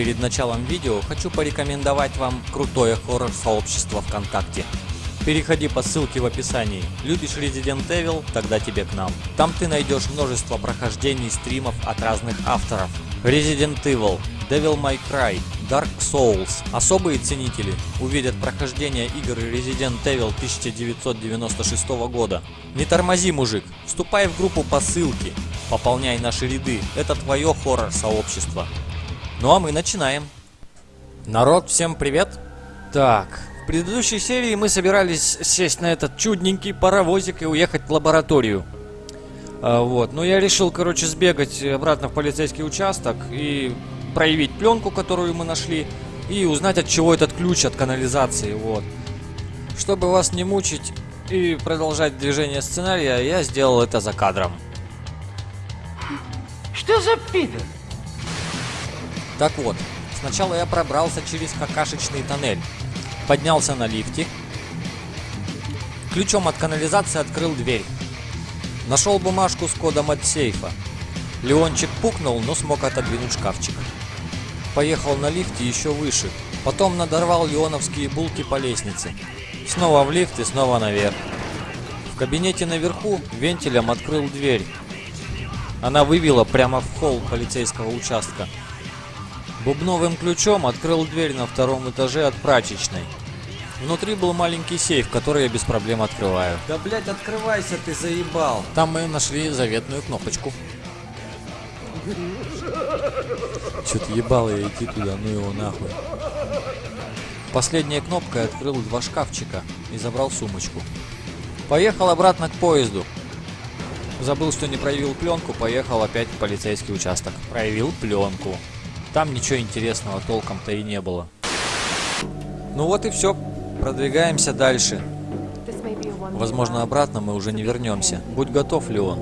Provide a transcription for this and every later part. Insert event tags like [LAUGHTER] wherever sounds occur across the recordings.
перед началом видео хочу порекомендовать вам крутое хоррор-сообщество ВКонтакте. Переходи по ссылке в описании. Любишь Resident Evil? Тогда тебе к нам. Там ты найдешь множество прохождений стримов от разных авторов. Resident Evil, Devil May Cry, Dark Souls. Особые ценители увидят прохождение игр Resident Evil 1996 года. Не тормози, мужик, вступай в группу по ссылке, пополняй наши ряды, это твое хоррор-сообщество. Ну а мы начинаем. Народ, всем привет! Так, в предыдущей серии мы собирались сесть на этот чудненький паровозик и уехать в лабораторию. А, вот, но я решил, короче, сбегать обратно в полицейский участок и проявить пленку, которую мы нашли, и узнать, от чего этот ключ от канализации, вот. Чтобы вас не мучить и продолжать движение сценария, я сделал это за кадром. Что за пидор? Так вот, сначала я пробрался через какашечный тоннель, поднялся на лифте, ключом от канализации открыл дверь, нашел бумажку с кодом от сейфа. Леончик пукнул, но смог отодвинуть шкафчик. Поехал на лифте еще выше, потом надорвал леоновские булки по лестнице. Снова в лифт и снова наверх. В кабинете наверху вентилем открыл дверь. Она вывела прямо в холл полицейского участка. Бубновым ключом открыл дверь на втором этаже от прачечной. Внутри был маленький сейф, который я без проблем открываю. Да блять, открывайся, ты заебал. Там мы нашли заветную кнопочку. Что-то ебало я идти туда, ну его нахуй. Последняя кнопка открыл два шкафчика и забрал сумочку. Поехал обратно к поезду. Забыл, что не проявил пленку, поехал опять в полицейский участок. Проявил пленку. Там ничего интересного толком-то и не было. Ну вот и все. Продвигаемся дальше. Возможно, обратно мы уже не вернемся. Будь готов, Леон.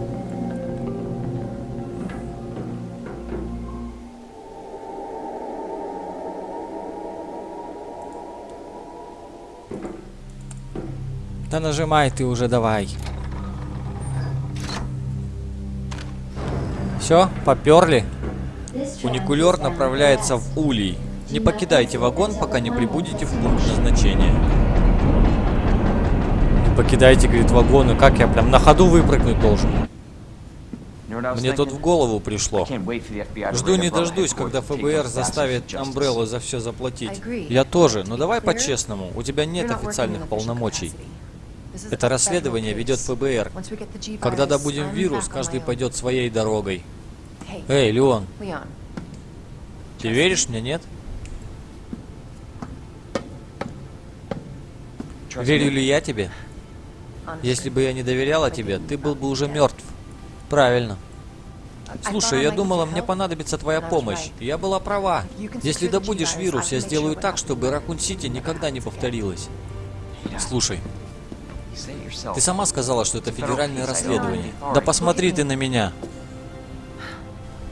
Да нажимай ты уже давай. Все, поперли. Фуникулер направляется в Улей. Не покидайте вагон, пока не прибудете в пункт назначения. Не покидайте, говорит, вагоны. Как я прям на ходу выпрыгнуть должен? Мне тут в голову пришло. Жду не дождусь, когда ФБР заставит Амбреллу за все заплатить. Я тоже, но давай по-честному. У тебя нет официальных полномочий. Это расследование ведет ФБР. Когда добудем вирус, каждый пойдет своей дорогой. Эй, Леон, ты веришь мне, нет? Верю ли я тебе? Если бы я не доверяла тебе, ты был бы уже мертв. Правильно. Слушай, я думала, мне понадобится твоя помощь. Я была права. Если добудешь вирус, я сделаю так, чтобы Ракун-Сити никогда не повторилось. Слушай, ты сама сказала, что это федеральное расследование. Да посмотри ты на меня.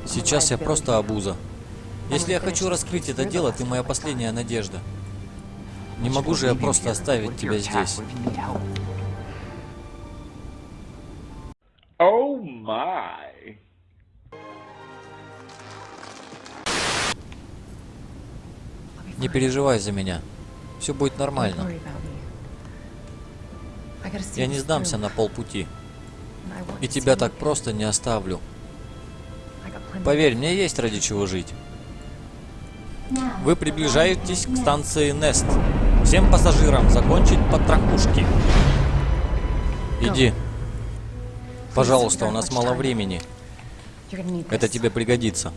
Сейчас я просто обуза. Если я хочу раскрыть это дело, ты моя последняя надежда. Не могу же я просто оставить тебя здесь. Не переживай за меня. Все будет нормально. Я не сдамся на полпути. И тебя так просто не оставлю. Поверь, мне есть ради чего жить. Вы приближаетесь к станции Нест. Всем пассажирам закончить потрохушки. Иди. Пожалуйста, у нас мало времени. Это тебе пригодится.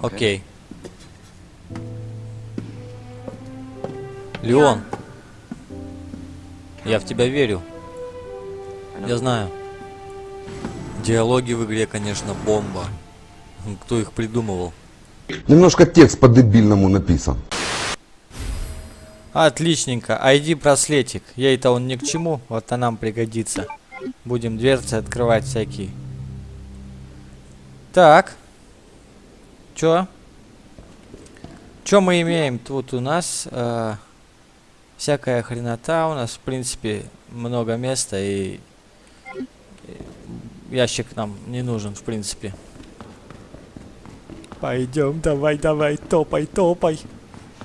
Окей. Леон. Я в тебя верю. Я знаю. Диалоги в игре, конечно, бомба. Кто их придумывал? Немножко текст по-дебильному написан. Отличненько. ID браслетик. Ей-то он ни к чему. Вот а нам пригодится. Будем дверцы открывать всякие. Так. Чё? Чё мы имеем? Тут у нас э, всякая хренота. У нас, в принципе, много места и ящик нам не нужен, в принципе. Пойдем, давай, давай, топай, топай.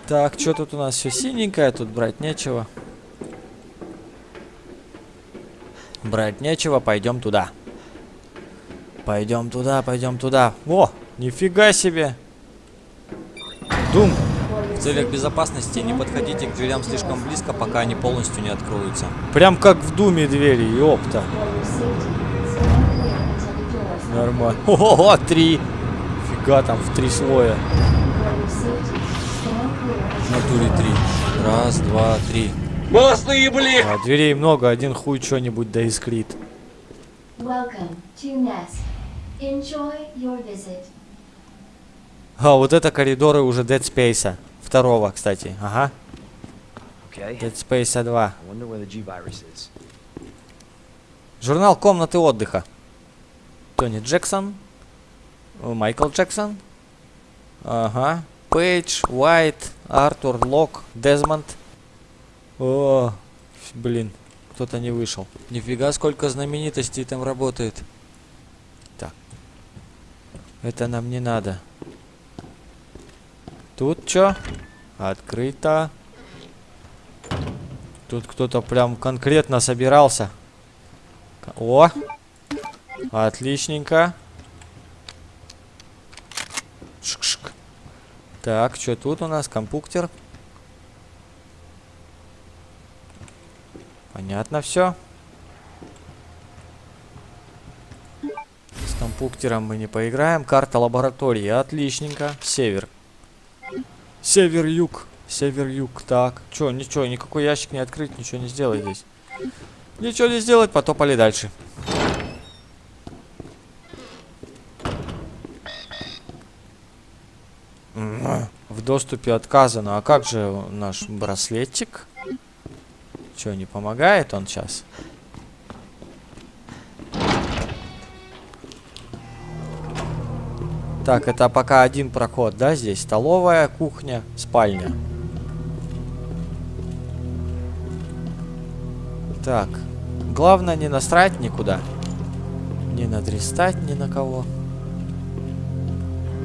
Так, что тут у нас все синенькое, тут брать нечего. Брать нечего, пойдем туда. Пойдем туда, пойдем туда. О, нифига себе. Дум. В целях безопасности не подходите к дверям слишком близко, пока они полностью не откроются. Прям как в Думе двери, ёпта. Нормально. [LAUGHS] Ого, три. Фига там в три слоя. В натуре три. Раз, два, три. Молодцы, блин! А дверей много, один хуй что-нибудь да искрит. Welcome to Nest. Enjoy your visit. А, вот это коридоры уже Dead Space. Второго, кстати. Ага. Okay. Dead Space 2. I wonder where the G virus is. Журнал комнаты отдыха. Тони Джексон. Майкл Джексон. Ага. Пейдж, Уайт, Артур, Лок, Дезмонд. О, блин, кто-то не вышел. Нифига, сколько знаменитостей там работает. Так. Это нам не надо. Тут что? Открыто. Тут кто-то прям конкретно собирался. О! Отличненько. Шк-шк. Так, что тут у нас? Компуктер. Понятно все. С компуктером мы не поиграем. Карта лаборатории. Отличненько. Север. Север-юг. Север-юг. Так. Чё, ничего, никакой ящик не открыть, ничего не сделать здесь. Ничего не сделать, потопали дальше. М, В доступе отказано. А как же наш браслетик? Че, не помогает он сейчас? Так, это пока один проход, да, здесь? Столовая, кухня, спальня. Так. Главное не насрать никуда. Не надрестать ни на кого.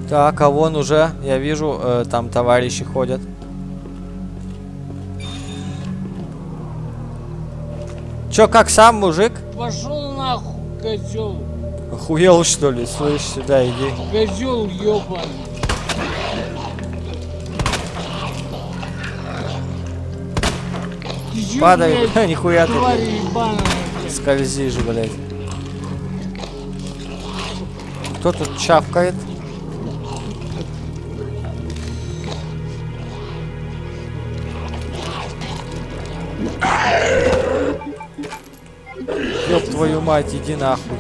Так, а вон уже, я вижу, э, там товарищи ходят. Чё, как сам, мужик? Пошел нахуй, козел. Охуел, что ли? Слышь, сюда иди. Козел чё, Падай, [LAUGHS] нихуя ты скользишь, блядь. Кто тут чавкает? Твою мать, иди нахуй.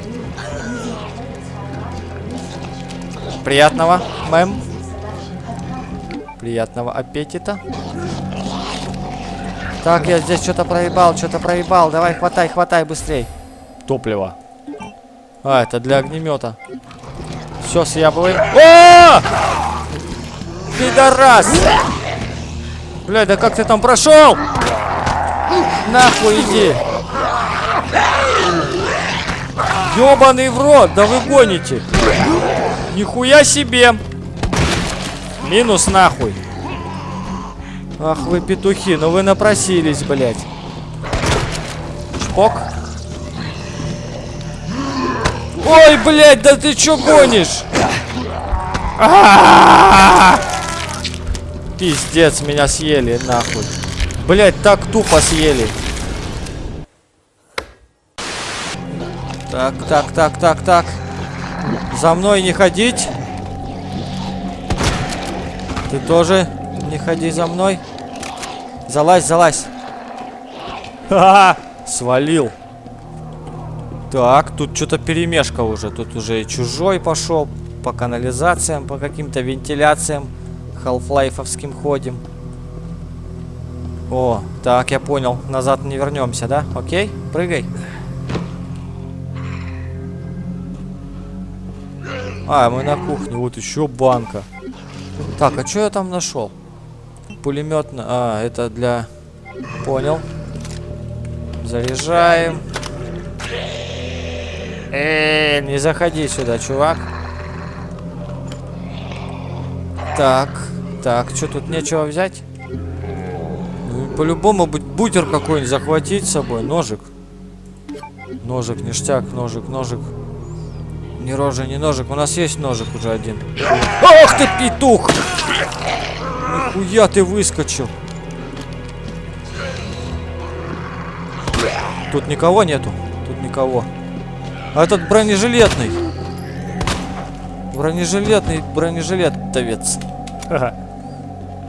Приятного, мэм. Приятного аппетита. Так, я здесь что-то проебал, что-то проебал. Давай, хватай, хватай быстрей. Топливо. А, это для огнемета. Все, съябываем. О! Пидорас! Бля, да как ты там прошел? Нахуй иди. Ёбаный в рот, да вы гоните. Нихуя себе. Минус нахуй. Ах вы петухи, ну вы напросились, блядь. Чпок. Ой, блядь, да ты чё гонишь? А-а-а! Пиздец, меня съели, нахуй. Блядь, так тупо съели. Так, так, так, так, так. За мной не ходить. Ты тоже не ходи за мной. Залазь, залазь. Ха-ха! Свалил. Так, тут что-то перемешка уже. Тут уже и чужой пошел. По канализациям, по каким-то вентиляциям. Халфлайфовским ходим. О, так, я понял. Назад не вернемся, да? Окей, прыгай. А, мы на кухне. Вот еще банка. Так, а что я там нашел? Пулеметно. А, это для... Понял. Заряжаем. Э, не заходи сюда, чувак. Так, так, что тут нечего взять? Ну, По-любому бу- бутер какой-нибудь захватить с собой, ножик. Ножик, ништяк, ножик, ножик. Ни рожа, ни ножик. У нас есть ножик уже один. Ах ты петух! Нихуя ты выскочил. Тут никого нету. Тут никого. А этот бронежилетный. Бронежилетный бронежилетовец.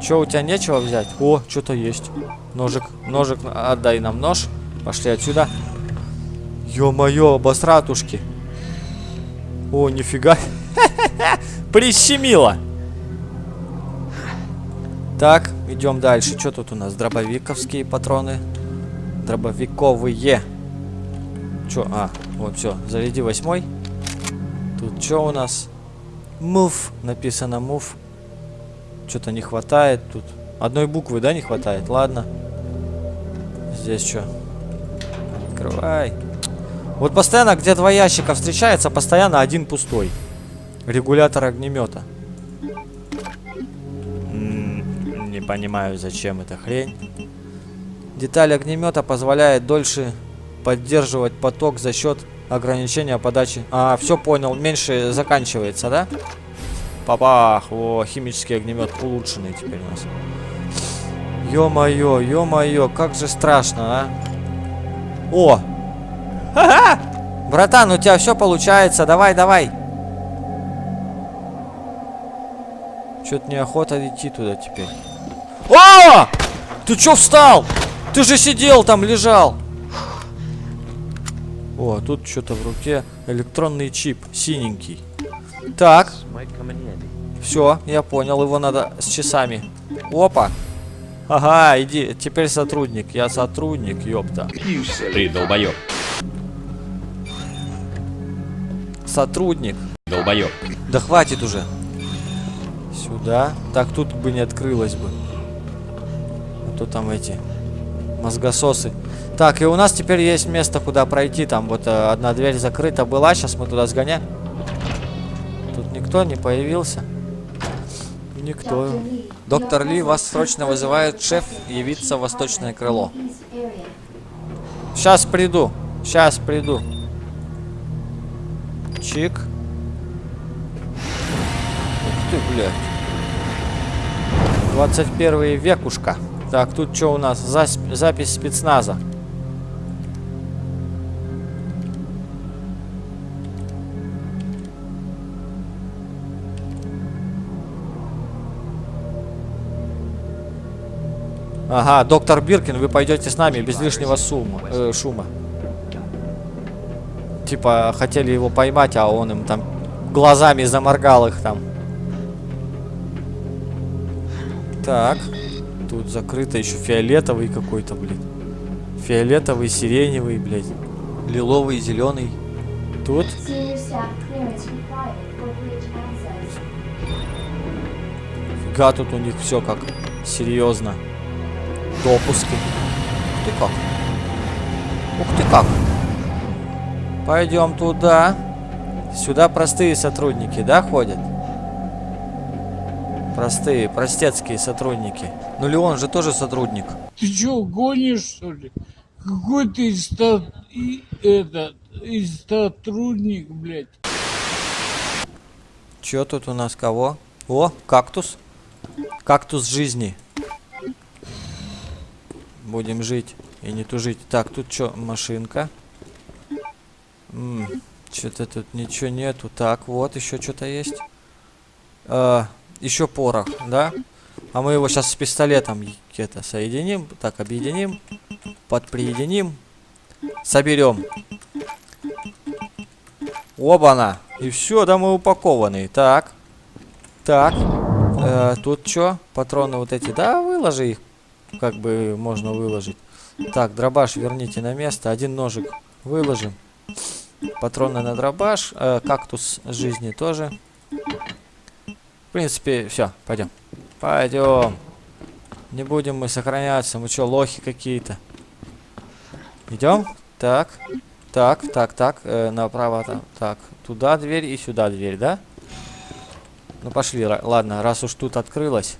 Че, у тебя нечего взять? О, что-то есть. Ножик, ножик, отдай нам нож. Пошли отсюда. Ё-моё, обосратушки. О, нифига. [LAUGHS] Прищемило. Так, идем дальше. Что тут у нас? Дробовиковские патроны. Дробовиковые. Чё? А, вот все. Заряди восьмой. Тут что у нас? Мув. Написано мув. Что-то не хватает тут. Одной буквы, да, не хватает? Ладно. Здесь что? Открывай. Вот постоянно, где два ящика встречается, постоянно один пустой. Регулятор огнемета. Не понимаю, зачем эта хрень. Деталь огнемета позволяет дольше поддерживать поток за счет ограничения подачи. А, все понял, меньше заканчивается, да? Папах, о, химический огнемет улучшенный теперь у нас. Ё-моё, ё-моё, как же страшно, а? О! Братан, у тебя все получается, давай, давай. Что-то неохота идти туда теперь. О! Ты чё встал? Ты же сидел там, лежал. О, тут что-то в руке. Электронный чип, синенький. Так, все, я понял, его надо с часами. Опа. Ага, иди, теперь сотрудник. Я сотрудник, ёпта. Ты долбоёб. Сотрудник. Долбоёб. Да хватит уже. Сюда. Так, тут бы не открылось бы. А то там эти мозгососы. Так, и у нас теперь есть место, куда пройти. Там вот э, одна дверь закрыта была. Сейчас мы туда сгоняем. Тут никто не появился. Никто. Доктор Ли, вас срочно вызывает шеф явиться в восточное крыло. Сейчас приду. Сейчас приду. Чик. Ух ты, блядь. 21 векушка. Так, тут что у нас? Зас- запись спецназа. Ага, доктор Биркин, вы пойдете с нами без лишнего сумма, э, шума. Типа, хотели его поймать, а он им там глазами заморгал их там. Так. Тут закрыто еще фиолетовый какой-то, блин. Фиолетовый, сиреневый, блядь. Лиловый, зеленый. Тут. Фига тут у них все как серьезно. Допуски. Ух ты как. Ух ты как. Пойдем туда. Сюда простые сотрудники, да, ходят? Простые, простецкие сотрудники. Ну Леон же тоже сотрудник. Ты чё, гонишь, что ли? Какой ты ста... и этот... и сотрудник, блядь? Чё тут у нас кого? О, кактус. Кактус жизни. Будем жить и не тужить. Так, тут что, машинка? Что-то тут ничего нету. Так, вот еще что-то есть. еще порох, да? А мы его сейчас с пистолетом где-то соединим. Так, объединим. Подприединим. Соберем. Оба-на. И все, да мы упакованные. Так. Так. Э, тут что? Патроны вот эти. Да, выложи их. Как бы можно выложить. Так, дробаш верните на место. Один ножик выложим. Патроны на дробаш. Э, кактус жизни тоже. В принципе, все, пойдем. Пойдем. Не будем мы сохраняться. Мы что, лохи какие-то? Идем? Так. Так, так, так. Э, направо там. Так. Туда дверь и сюда дверь, да? Ну пошли, ладно, раз уж тут открылось.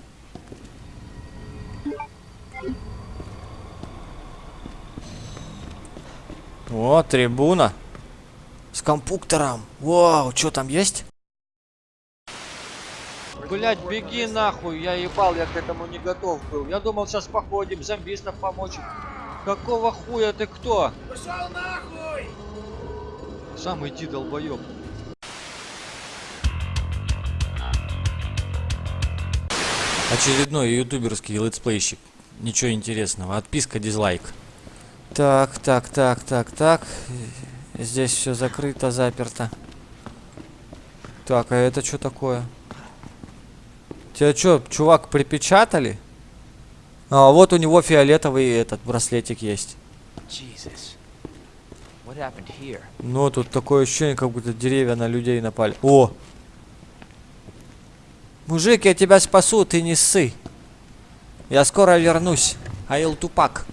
О, трибуна. С компьютером. Вау, что там есть? Блять, беги нахуй, я ебал, я к этому не готов был. Я думал, сейчас походим, зомбистов помочь. Какого хуя ты кто? Пошел нахуй! Сам иди, долбоёб. Очередной ютуберский летсплейщик. Ничего интересного. Отписка, дизлайк. Так, так, так, так, так. Здесь все закрыто, заперто. Так, а это что такое? Тебя что, чувак, припечатали? А, вот у него фиолетовый этот браслетик есть. Но тут такое ощущение, как будто деревья на людей напали. О! Мужик, я тебя спасу, ты не ссы. Я скоро вернусь. Аил Тупак.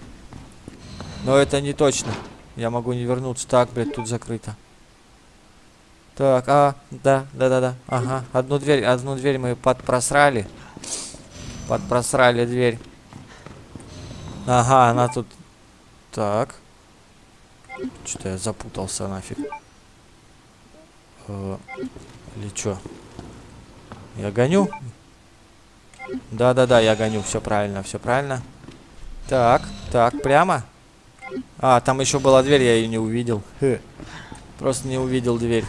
Но это не точно. Я могу не вернуться. Так, блядь, тут закрыто. Так, а, да, да, да, да. Ага. Одну дверь, одну дверь мы подпросрали. Подпросрали дверь. Ага, она тут. Так. Что-то я запутался нафиг. Э, или что? Я гоню? Да-да-да, я гоню. Все правильно, все правильно. Так, так, прямо. А, там еще была дверь, я ее не увидел. Хе. Просто не увидел дверь.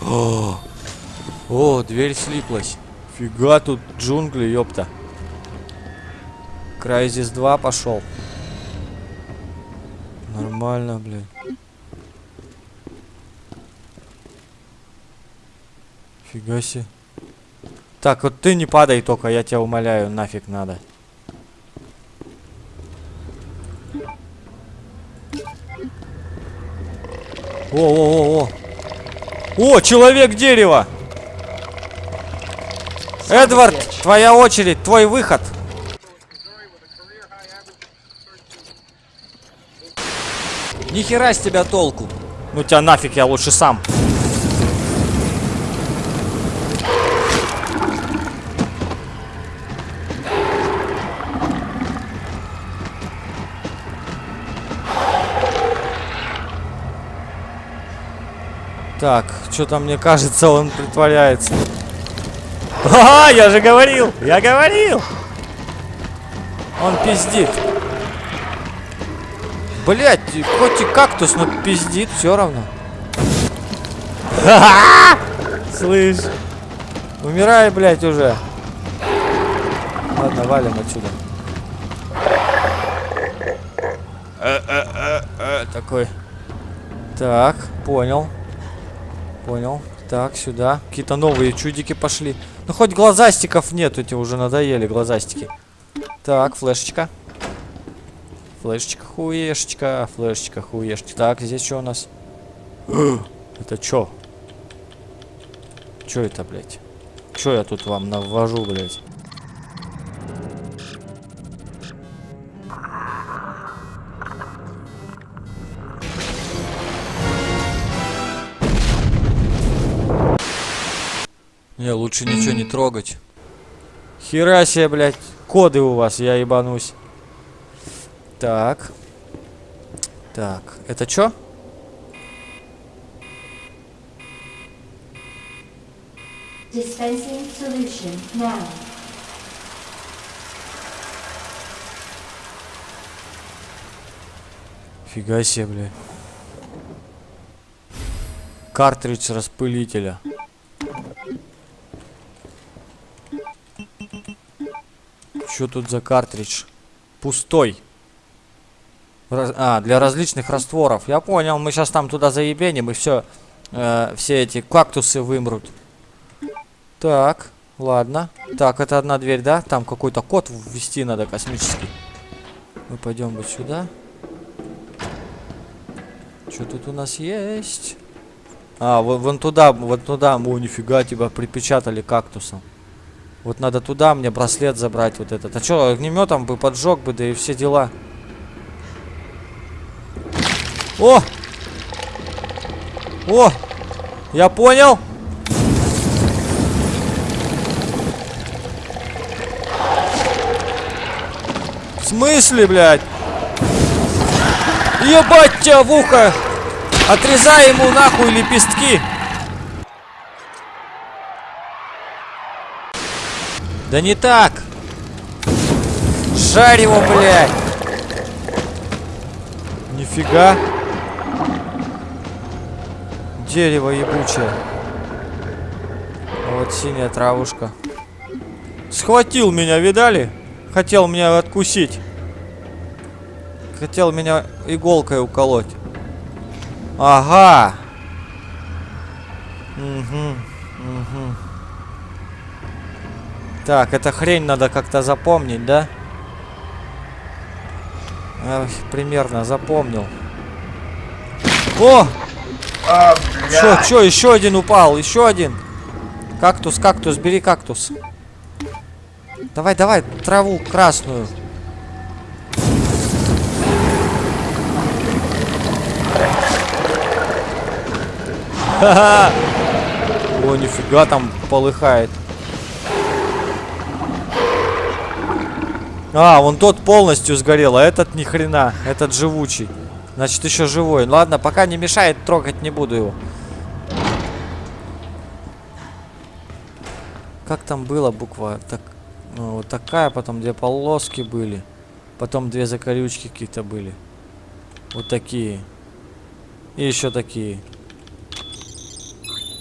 О, о, дверь слиплась. Фига тут джунгли, ёпта. Крайзис 2 пошел. Нормально, блядь. Фига себе. Так, вот ты не падай только, я тебя умоляю, нафиг надо. О, о, человек дерева! Эдвард, твоя очередь, твой выход. Ни хера с тебя толку. Ну тебя нафиг, я лучше сам. Так, что-то мне кажется, он притворяется. А, я же говорил! Я говорил! Он пиздит. Блять, хоть и кактус, но пиздит все равно. Слышь. Умирай, блять, уже. Ладно, валим отсюда. Э, Такой. Так, понял. Понял. Так, сюда. Какие-то новые чудики пошли. Ну, хоть глазастиков нет, эти уже надоели глазастики. Так, флешечка. Флешечка, хуешечка, флешечка, хуешечка. Так, здесь что у нас? [GASPS] это что? Что это, блядь? Что я тут вам навожу, блядь? Не, лучше ничего не трогать. Хера себе, блядь. Коды у вас, я ебанусь. Так. Так, это что? Dispensing solution now. Фига себе, блядь. Картридж распылителя. Что тут за картридж? Пустой. Раз- а, для различных растворов. Я понял, мы сейчас там туда заебеним и все. все эти кактусы вымрут. Так, ладно. Так, это одна дверь, да? Там какой-то код ввести надо космический. Мы пойдем вот сюда. Что тут у нас есть? А, вон, вон туда, вот туда. О, нифига, тебя припечатали кактусом. Вот надо туда мне браслет забрать вот этот. А что, огнеметом бы поджег бы, да и все дела. О! О! Я понял! В смысле, блядь? Ебать тебя в ухо! Отрезай ему нахуй лепестки! Да не так! Жарь его, блядь! Нифига! Дерево ебучее. Вот синяя травушка. Схватил меня, видали? Хотел меня откусить. Хотел меня иголкой уколоть. Ага. Угу, угу. Так, эта хрень надо как-то запомнить, да? Эх, примерно запомнил. О! Чё, чё, еще один упал, еще один. Кактус, кактус, бери кактус. Давай, давай, траву красную. Ха-ха! О, нифига там полыхает. А, вон тот полностью сгорел, а этот ни хрена. Этот живучий. Значит, еще живой. Ладно, пока не мешает, трогать не буду его. Как там было буква? Так, ну, вот такая, потом две полоски были. Потом две закорючки какие-то были. Вот такие. И еще такие.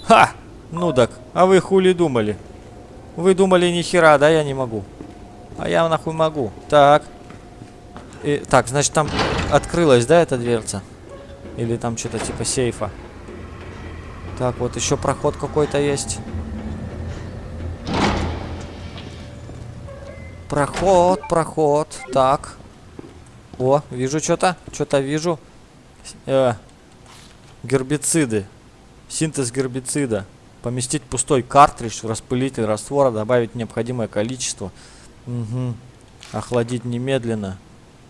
Ха! Ну так, а вы хули думали? Вы думали ни хера, да, я не могу. А я нахуй могу. Так. И, так, значит там открылась, да, эта дверца? Или там что-то типа сейфа? Так, вот еще проход какой-то есть. Проход, проход. Так. О, вижу что-то. Что-то вижу. Э, гербициды. Синтез гербицида. Поместить пустой картридж в распылитель раствора, добавить необходимое количество. Угу. Охладить немедленно.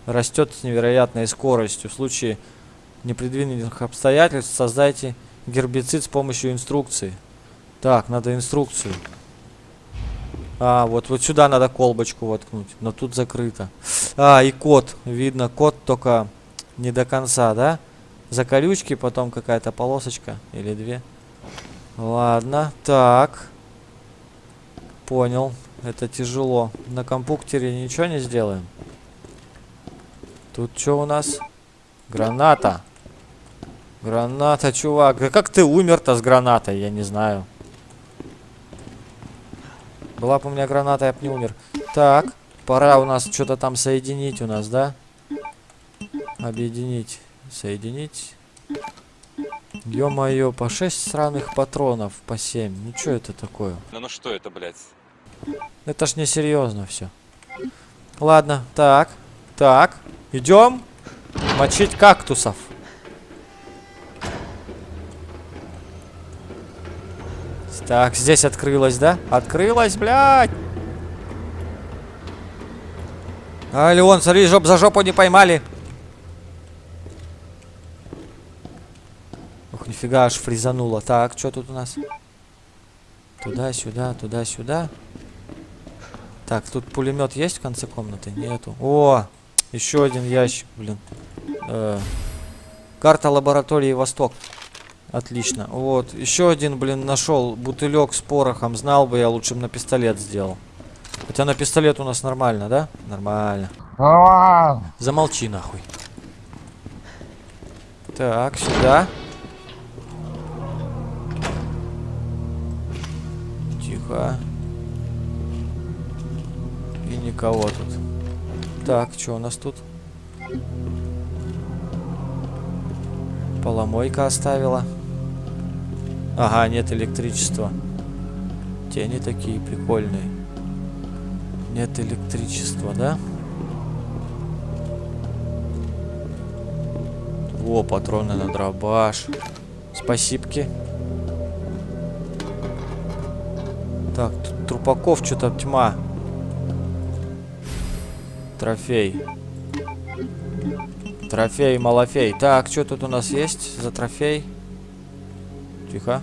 Растет с невероятной скоростью. В случае непредвиденных обстоятельств создайте гербицид с помощью инструкции. Так, надо инструкцию. А, вот, вот сюда надо колбочку воткнуть. Но тут закрыто. А, и код. Видно, код только не до конца, да? За колючки, потом какая-то полосочка. Или две. Ладно, так. Понял. Это тяжело. На компьютере ничего не сделаем. Тут что у нас? Граната. Граната, чувак. Да как ты умер-то с гранатой? Я не знаю. Была бы у меня граната, я бы не умер. Так, пора у нас что-то там соединить у нас, да? Объединить. Соединить. Ё-моё, по 6 сраных патронов, по 7. Ну что это такое? Ну ну что это, блядь? Это ж не серьезно все. Ладно, так, так, идем мочить кактусов. Так, здесь открылось, да? Открылось, блядь! А, Леон, смотри, жоп за жопу не поймали. Ух, нифига, аж фризануло. Так, что тут у нас? Туда-сюда, туда-сюда. Так, тут пулемет есть в конце комнаты? Нету. О, еще один ящик, блин. Э, карта лаборатории Восток. Отлично. Вот, еще один, блин, нашел бутылек с порохом. Знал бы я, лучше бы на пистолет сделал. Хотя на пистолет у нас нормально, да? Нормально. Замолчи нахуй. Так, сюда. Тихо. Никого тут. Так, что у нас тут? Поломойка оставила. Ага, нет электричества. Тени такие прикольные. Нет электричества, да? О, патроны на дробаш. Спасибки. Так, тут трупаков что-то тьма. Трофей. Трофей, малофей. Так, что тут у нас есть за трофей? Тихо.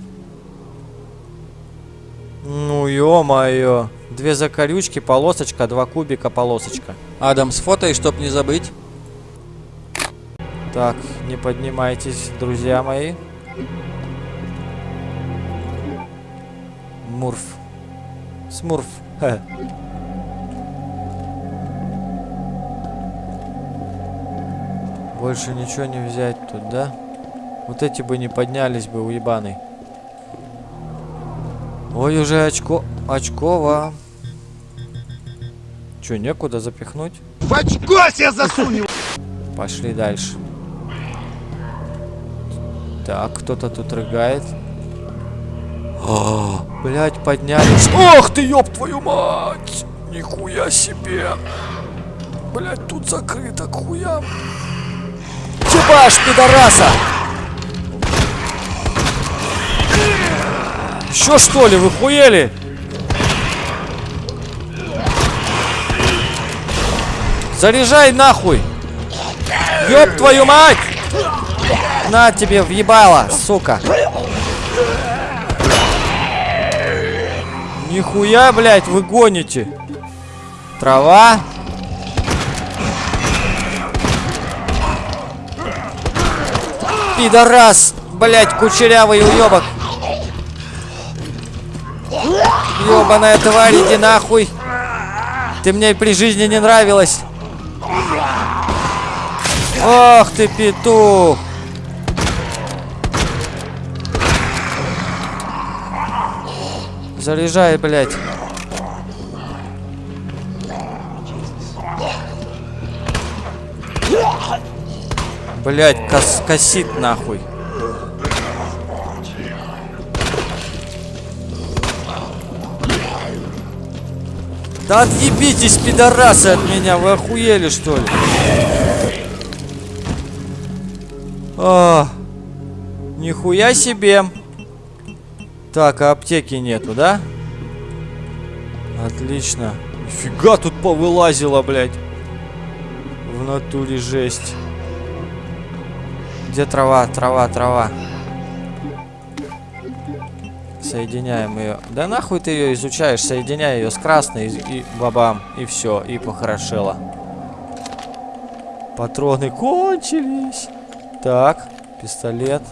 Ну, ё-моё. Две закорючки, полосочка, два кубика, полосочка. Адам, сфотай, чтоб не забыть. Так, не поднимайтесь, друзья мои. Мурф. Смурф. Хе. Больше ничего не взять тут, да? Вот эти бы не поднялись бы, уебаный. Ой, уже очко... Очково. Че, некуда запихнуть? В очко себе засунь! Пошли дальше. Так, кто-то тут рыгает. О, блядь, поднялись. Ох ты, ёб твою мать! Нихуя себе! Блядь, тут закрыто к Чебаш, пидораса! Еще что ли, вы хуели? Заряжай нахуй! Ёб твою мать! На тебе въебало, сука! Нихуя, блядь, вы гоните! Трава? Пидорас! Блядь, кучерявый уебок! Ёбаная тварь, иди нахуй! Ты мне при жизни не нравилась! Ох ты, петух! Заряжай, блядь. Блядь, кос косит нахуй. Да отъебитесь, пидорасы, от меня. Вы охуели, что ли? А, нихуя себе. Так, а аптеки нету, да? Отлично. Нифига тут повылазило, блядь. В натуре жесть. Где трава, трава, трава? Соединяем ее. Да нахуй ты ее изучаешь? Соединяй ее с красной и, бабам. И все, и похорошело. Патроны кончились. Так, пистолет.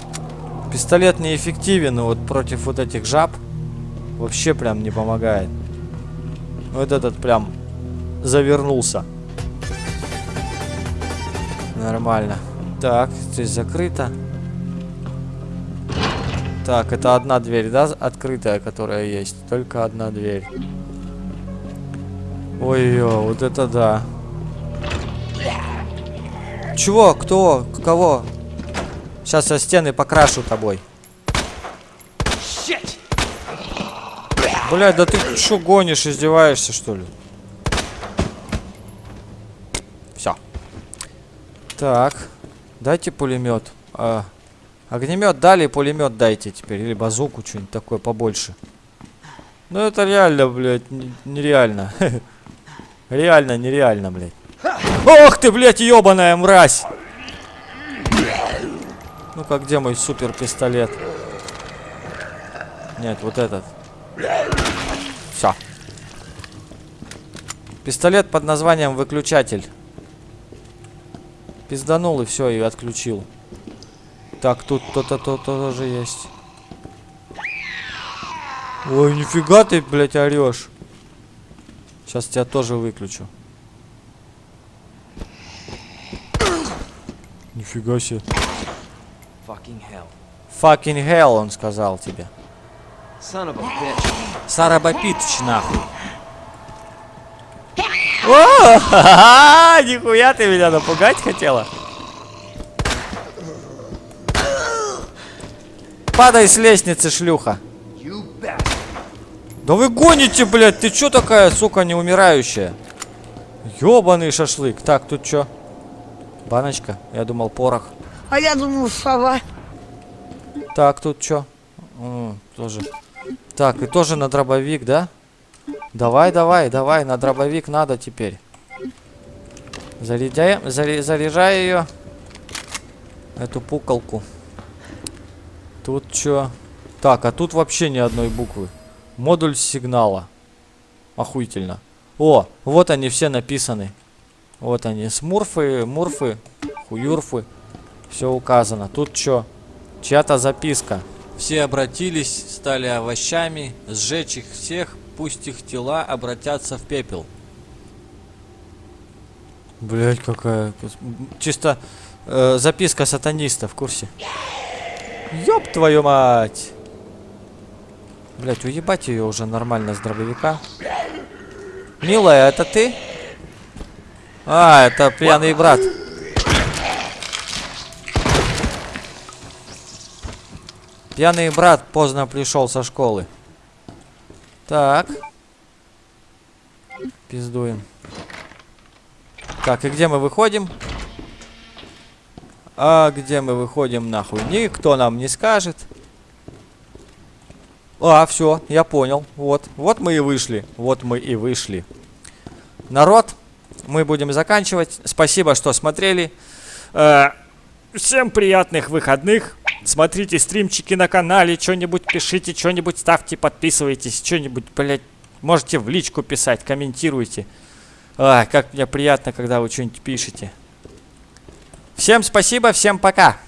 Пистолет неэффективен вот против вот этих жаб. Вообще прям не помогает. Вот этот прям завернулся. Нормально. Так, здесь закрыто. Так, это одна дверь, да, открытая, которая есть? Только одна дверь. Ой-ой, вот это да. Чего? Кто? Кого? Сейчас я стены покрашу тобой. Блядь, да ты что гонишь, издеваешься, что ли? Все. Так. Дайте пулемет. А, огнемет дали, пулемет дайте теперь. Или базуку, что-нибудь такое побольше. Ну это реально, блядь, нереально. [LAUGHS] Реально, нереально, блядь. Ох ты, блядь, ебаная мразь! Ну-ка, где мой супер пистолет? Нет, вот этот. Все. Пистолет под названием выключатель. Пизданул и все, и отключил. Так, тут то-то то тоже есть. Ой, нифига ты, блядь, орешь. Сейчас тебя тоже выключу. Нифига себе. Fucking hell. Fucking hell, он сказал тебе. Son of О, ха-ха, [LAUGHS] нихуя ты меня напугать хотела? Падай с лестницы, шлюха. Да вы гоните, блядь, ты чё такая, сука, неумирающая? Ёбаный шашлык. Так, тут чё? Баночка? Я думал, порох. А я думал, сова. Так, тут чё? М, тоже. Так, и тоже на дробовик, да? Давай, давай, давай, на дробовик надо теперь. Заряжай, заре- заряжай ее. Эту пукалку. Тут чё? Так, а тут вообще ни одной буквы. Модуль сигнала. Охуительно. О, вот они все написаны. Вот они, смурфы, мурфы, хуюрфы. Все указано. Тут что? Чья-то записка. Все обратились, стали овощами, сжечь их всех, пусть их тела обратятся в пепел. Блять, какая... Чисто э, записка сатаниста в курсе. Ёб твою мать! Блять, уебать ее уже нормально с дробовика. Милая, это ты? А, это пьяный брат. Пьяный брат поздно пришел со школы. Так. Пиздуем. Так, и где мы выходим? А где мы выходим нахуй? Никто нам не скажет. А, все, я понял. Вот, вот мы и вышли. Вот мы и вышли. Народ, мы будем заканчивать. Спасибо, что смотрели. Э, всем приятных выходных. Смотрите стримчики на канале, что-нибудь пишите, что-нибудь ставьте, подписывайтесь, что-нибудь, блядь, можете в личку писать, комментируйте. А, как мне приятно, когда вы что-нибудь пишете. Всем спасибо, всем пока.